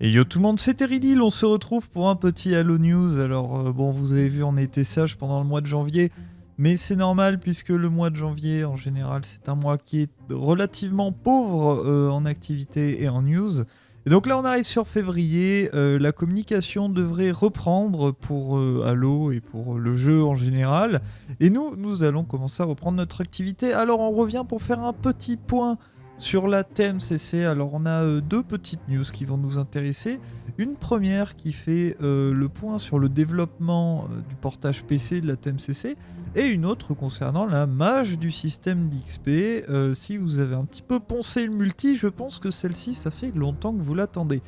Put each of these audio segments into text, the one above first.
Et yo tout le monde, c'est Teridil, on se retrouve pour un petit Halo News. Alors euh, bon, vous avez vu, on était sage pendant le mois de janvier, mais c'est normal puisque le mois de janvier, en général, c'est un mois qui est relativement pauvre euh, en activité et en news. Et donc là, on arrive sur février, euh, la communication devrait reprendre pour Halo et pour le jeu en général. Et nous, nous allons commencer à reprendre notre activité. Alors on revient pour faire un petit point sur la TMCC, alors on a euh, deux petites news qui vont nous intéresser. Une première qui fait euh, le point sur le développement euh, du portage PC de la TMCC et une autre concernant la mage du système d'XP. si vous avez un petit peu poncé le multi, je pense que celle-ci, ça fait longtemps que vous l'attendez.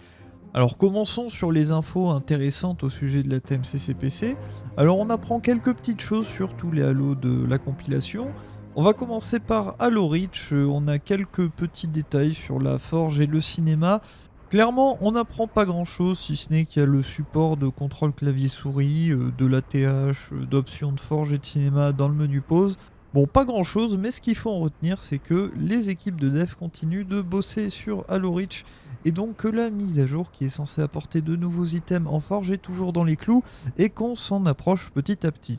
Alors commençons sur les infos intéressantes au sujet de la TMCC PC. Alors on apprend quelques petites choses sur tous les halos de la compilation. On va commencer par Halo Reach, on a quelques petits détails sur la forge et le cinéma. Clairement, on n'apprend pas grand chose, si ce n'est qu'il y a le support de contrôle clavier-souris, euh, de l'ATH, euh, d'options de forge et de cinéma dans le menu pause. Bon, pas grand chose, mais ce qu'il faut en retenir, c'est que les équipes de dev continuent de bosser sur Halo Reach, et donc que la mise à jour qui est censée apporter de nouveaux items en forge est toujours dans les clous, et qu'on s'en approche petit à petit.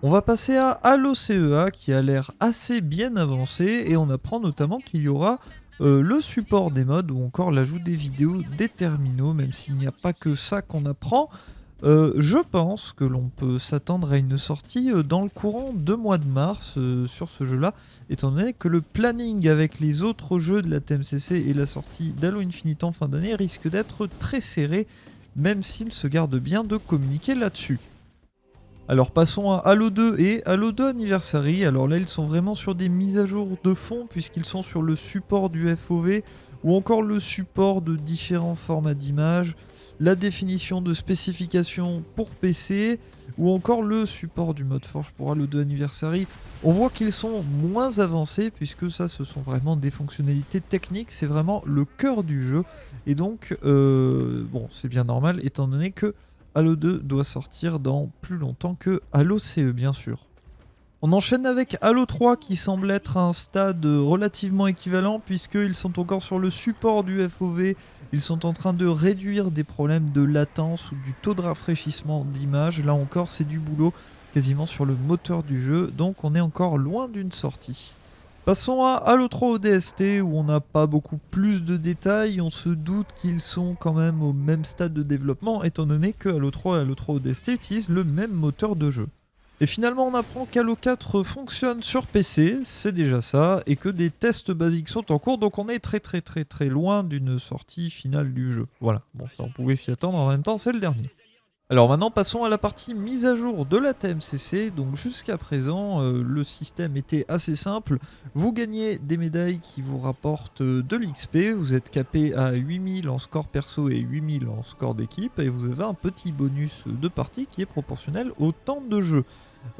On va passer à Halo CEA qui a l'air assez bien avancé et on apprend notamment qu'il y aura euh, le support des modes ou encore l'ajout des vidéos des terminaux, même s'il n'y a pas que ça qu'on apprend. Euh, je pense que l'on peut s'attendre à une sortie euh, dans le courant de mois de mars sur ce jeu-là, étant donné que le planning avec les autres jeux de la TMCC et la sortie d'Halo Infinite en fin d'année risque d'être très serré, même s'il se garde bien de communiquer là-dessus. Alors passons à Halo 2 et Halo 2 Anniversary. Alors là, ils sont vraiment sur des mises à jour de fond puisqu'ils sont sur le support du FOV ou encore le support de différents formats d'images, la définition de spécifications pour PC ou encore le support du mode Forge pour Halo 2 Anniversary. On voit qu'ils sont moins avancés puisque ça, ce sont vraiment des fonctionnalités techniques, c'est vraiment le cœur du jeu. Et donc, euh, bon, c'est bien normal étant donné que Halo 2 doit sortir dans plus longtemps que Halo CE bien sûr. On enchaîne avec Halo 3 qui semble être un stade relativement équivalent puisqu'ils sont encore sur le support du FOV, ils sont en train de réduire des problèmes de latence ou du taux de rafraîchissement d'image, là encore c'est du boulot quasiment sur le moteur du jeu, donc on est encore loin d'une sortie. Passons à Halo 3 ODST où on n'a pas beaucoup plus de détails, on se doute qu'ils sont quand même au même stade de développement étant donné que Halo 3 et Halo 3 ODST utilisent le même moteur de jeu. Et finalement on apprend qu'Halo 4 fonctionne sur PC, c'est déjà ça, et que des tests basiques sont en cours, donc on est très très très très loin d'une sortie finale du jeu. Voilà, bon ça on pouvait s'y attendre, en même temps c'est le dernier. Alors maintenant passons à la partie mise à jour de la TMCC. Donc jusqu'à présent euh, le système était assez simple. Vous gagnez des médailles qui vous rapportent euh, de l'XP. Vous êtes capé à 8000 en score perso et 8000 en score d'équipe. Et vous avez un petit bonus de partie qui est proportionnel au temps de jeu.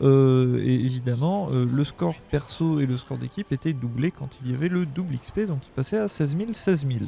Euh, et évidemment le score perso et le score d'équipe étaient doublés quand il y avait le double XP. Donc il passait à 16 000, 16 000.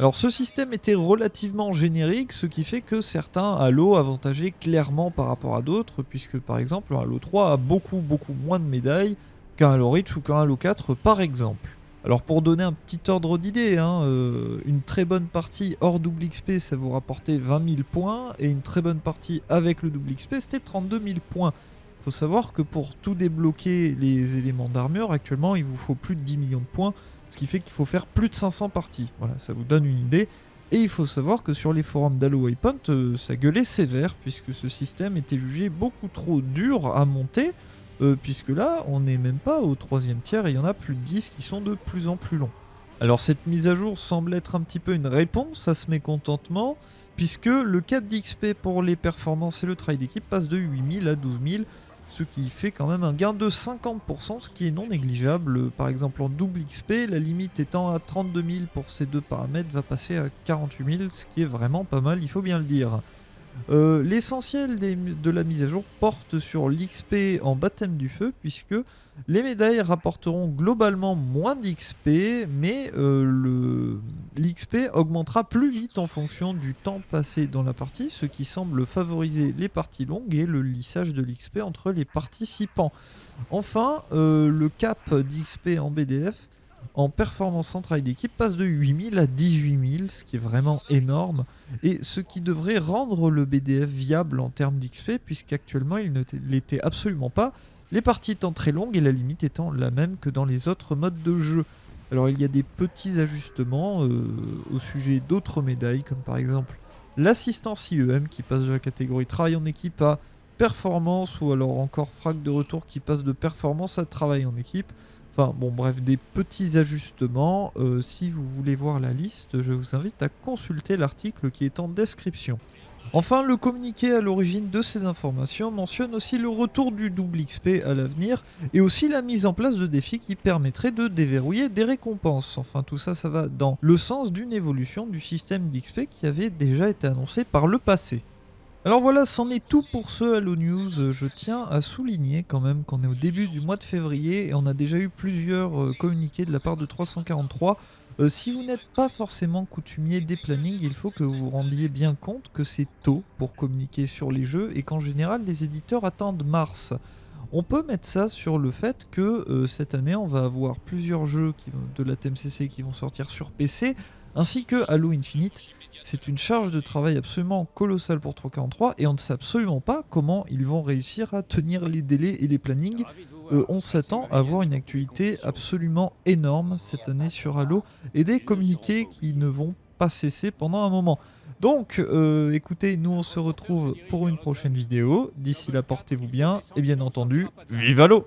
Alors ce système était relativement générique, ce qui fait que certains Halo avantageaient clairement par rapport à d'autres, puisque par exemple Halo 3 a beaucoup beaucoup moins de médailles qu'un Halo Reach ou qu'un Halo 4 par exemple. Alors pour donner un petit ordre d'idée, hein, euh, une très bonne partie hors double XP ça vous rapportait 20 000 points, et une très bonne partie avec le double XP c'était 32 000 points. Il faut savoir que pour tout débloquer les éléments d'armure, actuellement il vous faut plus de 10 millions de points, ce qui fait qu'il faut faire plus de 500 parties. Voilà, ça vous donne une idée. Et il faut savoir que sur les forums d'Halo Waypoint, euh, ça gueulait sévère, puisque ce système était jugé beaucoup trop dur à monter, euh, puisque là, on n'est même pas au troisième tiers, et il y en a plus de 10 qui sont de plus en plus longs. Alors cette mise à jour semble être un petit peu une réponse à ce mécontentement, puisque le cap d'XP pour les performances et le travail d'équipe passe de 8000 à 12000, ce qui fait quand même un gain de 50%, ce qui est non négligeable. Par exemple en double XP, la limite étant à 32 000 pour ces deux paramètres va passer à 48 000, ce qui est vraiment pas mal, il faut bien le dire. Euh, l'essentiel de la mise à jour porte sur l'XP en baptême du feu, puisque les médailles rapporteront globalement moins d'XP, mais euh, l'XP augmentera plus vite en fonction du temps passé dans la partie, ce qui semble favoriser les parties longues et le lissage de l'XP entre les participants. Enfin, euh, le cap d'XP en BDF en performance en travail d'équipe passe de 8000 à 18000, ce qui est vraiment énorme, et ce qui devrait rendre le BDF viable en termes d'XP, puisqu'actuellement il ne l'était absolument pas, les parties étant très longues et la limite étant la même que dans les autres modes de jeu. Alors il y a des petits ajustements euh, au sujet d'autres médailles, comme par exemple l'assistance IEM qui passe de la catégorie travail en équipe à performance, ou alors encore frag de retour qui passe de performance à travail en équipe. Enfin bon bref, des petits ajustements. Euh, si vous voulez voir la liste, je vous invite à consulter l'article qui est en description. Enfin, le communiqué à l'origine de ces informations mentionne aussi le retour du double XP à l'avenir et aussi la mise en place de défis qui permettraient de déverrouiller des récompenses. Enfin, tout ça, ça va dans le sens d'une évolution du système d'XP qui avait déjà été annoncé par le passé. Alors voilà, c'en est tout pour ce Halo News. Je tiens à souligner quand même qu'on est au début du mois de février et on a déjà eu plusieurs euh, communiqués de la part de 343 euh, si vous n'êtes pas forcément coutumier des plannings, il faut que vous vous rendiez bien compte que c'est tôt pour communiquer sur les jeux et qu'en général les éditeurs attendent mars. On peut mettre ça sur le fait que euh, cette année on va avoir plusieurs jeux de la TMCC qui vont sortir sur PC, ainsi que Halo Infinite. C'est une charge de travail absolument colossale pour 343 et on ne sait absolument pas comment ils vont réussir à tenir les délais et les plannings euh, on s'attend à avoir une actualité absolument énorme cette année sur Halo et des communiqués qui ne vont pas cesser pendant un moment. Donc, euh, écoutez, nous on se retrouve pour une prochaine vidéo. D'ici là, portez-vous bien et bien entendu, vive Halo